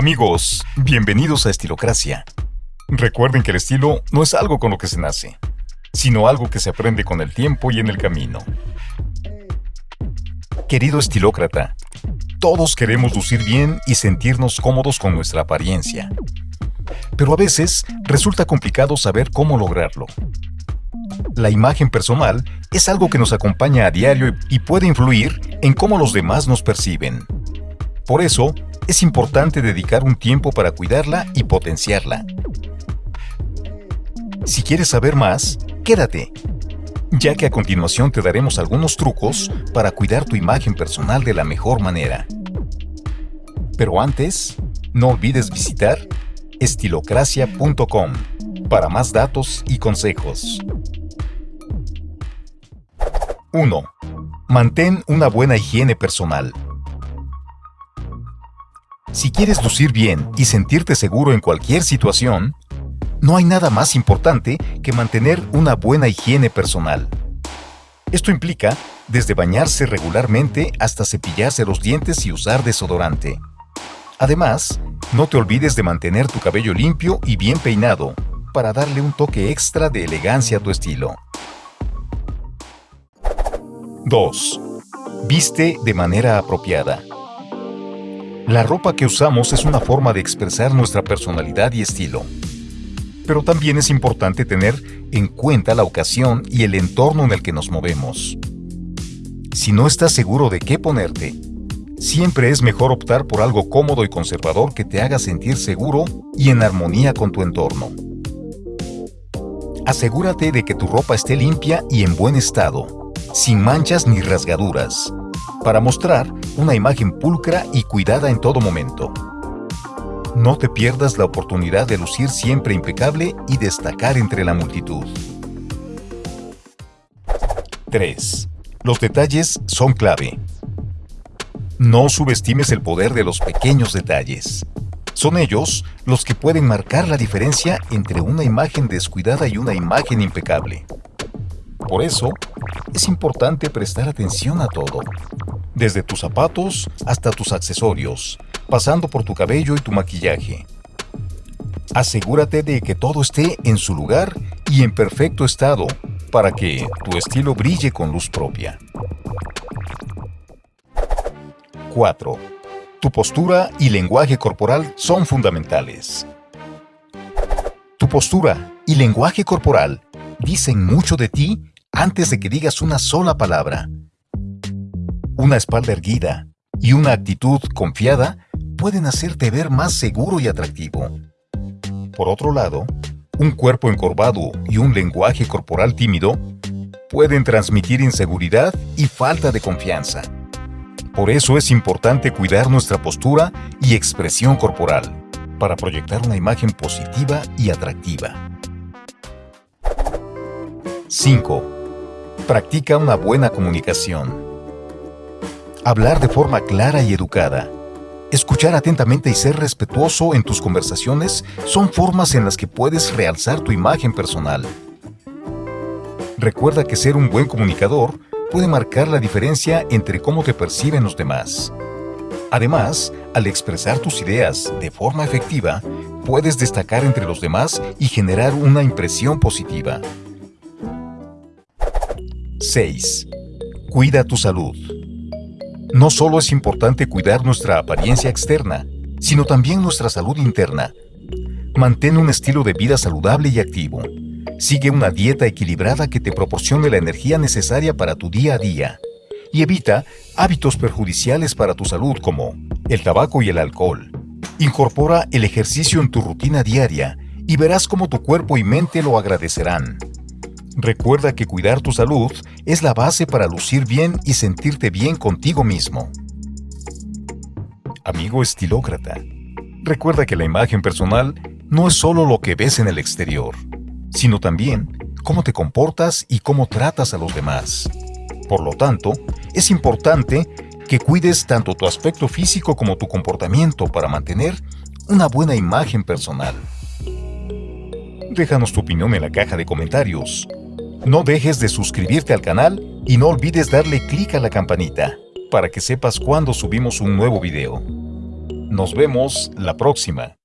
Amigos, bienvenidos a Estilocracia. Recuerden que el estilo no es algo con lo que se nace, sino algo que se aprende con el tiempo y en el camino. Querido estilócrata, todos queremos lucir bien y sentirnos cómodos con nuestra apariencia. Pero a veces resulta complicado saber cómo lograrlo. La imagen personal es algo que nos acompaña a diario y puede influir en cómo los demás nos perciben. Por eso, es importante dedicar un tiempo para cuidarla y potenciarla. Si quieres saber más, quédate, ya que a continuación te daremos algunos trucos para cuidar tu imagen personal de la mejor manera. Pero antes, no olvides visitar estilocracia.com para más datos y consejos. 1. Mantén una buena higiene personal. Si quieres lucir bien y sentirte seguro en cualquier situación, no hay nada más importante que mantener una buena higiene personal. Esto implica desde bañarse regularmente hasta cepillarse los dientes y usar desodorante. Además, no te olvides de mantener tu cabello limpio y bien peinado para darle un toque extra de elegancia a tu estilo. 2. Viste de manera apropiada. La ropa que usamos es una forma de expresar nuestra personalidad y estilo. Pero también es importante tener en cuenta la ocasión y el entorno en el que nos movemos. Si no estás seguro de qué ponerte, siempre es mejor optar por algo cómodo y conservador que te haga sentir seguro y en armonía con tu entorno. Asegúrate de que tu ropa esté limpia y en buen estado, sin manchas ni rasgaduras, para mostrar una imagen pulcra y cuidada en todo momento. No te pierdas la oportunidad de lucir siempre impecable y destacar entre la multitud. 3. Los detalles son clave. No subestimes el poder de los pequeños detalles. Son ellos los que pueden marcar la diferencia entre una imagen descuidada y una imagen impecable. Por eso, es importante prestar atención a todo, desde tus zapatos hasta tus accesorios, pasando por tu cabello y tu maquillaje. Asegúrate de que todo esté en su lugar y en perfecto estado para que tu estilo brille con luz propia. 4. Tu postura y lenguaje corporal son fundamentales. Tu postura y lenguaje corporal dicen mucho de ti antes de que digas una sola palabra. Una espalda erguida y una actitud confiada pueden hacerte ver más seguro y atractivo. Por otro lado, un cuerpo encorvado y un lenguaje corporal tímido pueden transmitir inseguridad y falta de confianza. Por eso es importante cuidar nuestra postura y expresión corporal para proyectar una imagen positiva y atractiva. 5. Practica una buena comunicación. Hablar de forma clara y educada. Escuchar atentamente y ser respetuoso en tus conversaciones son formas en las que puedes realzar tu imagen personal. Recuerda que ser un buen comunicador puede marcar la diferencia entre cómo te perciben los demás. Además, al expresar tus ideas de forma efectiva, puedes destacar entre los demás y generar una impresión positiva. 6. Cuida tu salud. No solo es importante cuidar nuestra apariencia externa, sino también nuestra salud interna. Mantén un estilo de vida saludable y activo. Sigue una dieta equilibrada que te proporcione la energía necesaria para tu día a día. Y evita hábitos perjudiciales para tu salud como el tabaco y el alcohol. Incorpora el ejercicio en tu rutina diaria y verás cómo tu cuerpo y mente lo agradecerán. Recuerda que cuidar tu salud es la base para lucir bien y sentirte bien contigo mismo. Amigo estilócrata, recuerda que la imagen personal no es solo lo que ves en el exterior, sino también cómo te comportas y cómo tratas a los demás. Por lo tanto, es importante que cuides tanto tu aspecto físico como tu comportamiento para mantener una buena imagen personal. Déjanos tu opinión en la caja de comentarios. No dejes de suscribirte al canal y no olvides darle clic a la campanita para que sepas cuando subimos un nuevo video. Nos vemos la próxima.